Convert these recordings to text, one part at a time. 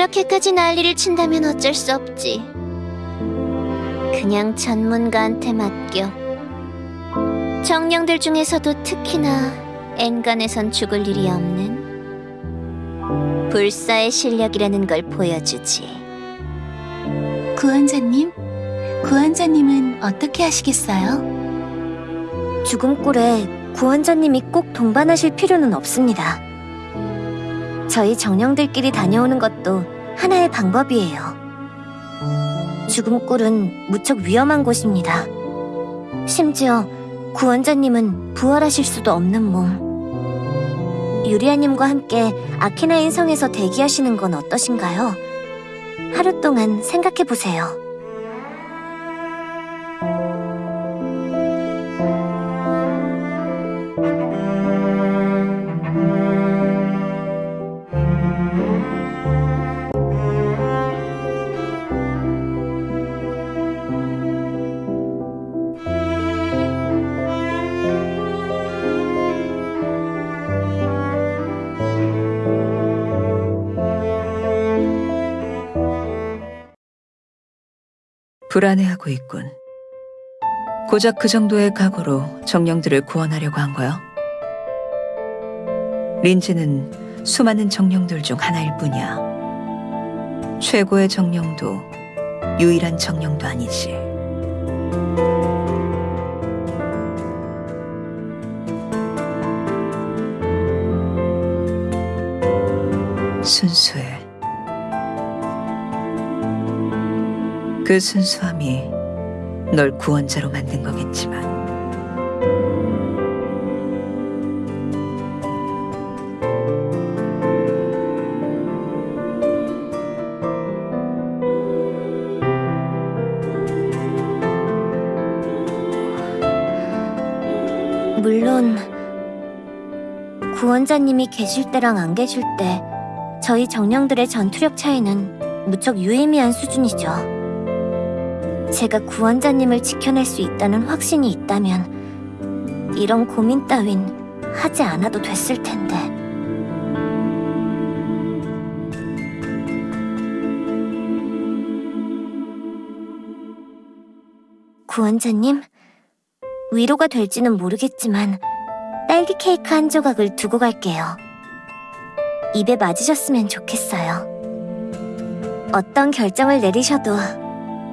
그렇게까지 난리를 친다면 어쩔 수 없지. 그냥 전문가한테 맡겨. 정령들 중에서도 특히나 엔간에선 죽을 일이 없는 불사의 실력이라는 걸 보여주지. 구원자님, 구원자님은 어떻게 하시겠어요? 죽음골에 구원자님이 꼭 동반하실 필요는 없습니다. 저희 정령들끼리 다녀오는 것도 하나의 방법이에요. 죽음골은 무척 위험한 곳입니다. 심지어 구원자님은 부활하실 수도 없는 몸. 유리아님과 함께 아키나인 성에서 대기하시는 건 어떠신가요? 하루 동안 생각해 보세요. 불안해하고 있군. 고작 그 정도의 각오로 정령들을 구원하려고 한 거야? 린지는 수많은 정령들 중 하나일 뿐이야. 최고의 정령도 유일한 정령도 아니지. 순수해. 그 순수함이 널 구원자로 만든 거겠지만 물론 구원자님이 계실 때랑 안 계실 때 저희 정령들의 전투력 차이는 무척 유의미한 수준이죠. 제가 구원자님을 지켜낼 수 있다는 확신이 있다면 이런 고민 따윈 하지 않아도 됐을 텐데. 구원자님, 위로가 될지는 모르겠지만 딸기 케이크 한 조각을 두고 갈게요. 입에 맞으셨으면 좋겠어요. 어떤 결정을 내리셔도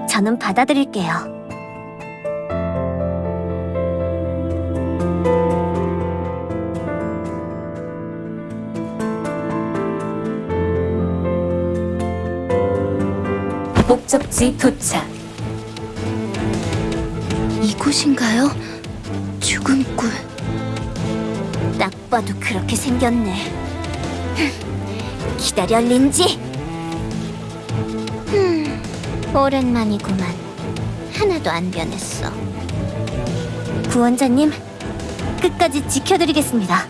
저는 받아들일게요. 목적지 도착. 이곳인가요? 죽음굴. 딱 봐도 그렇게 생겼네. 흠, 기다려, 린지. 흠, 오랜만이구만. 하나도 안 변했어. 구원자님, 끝까지 지켜드리겠습니다.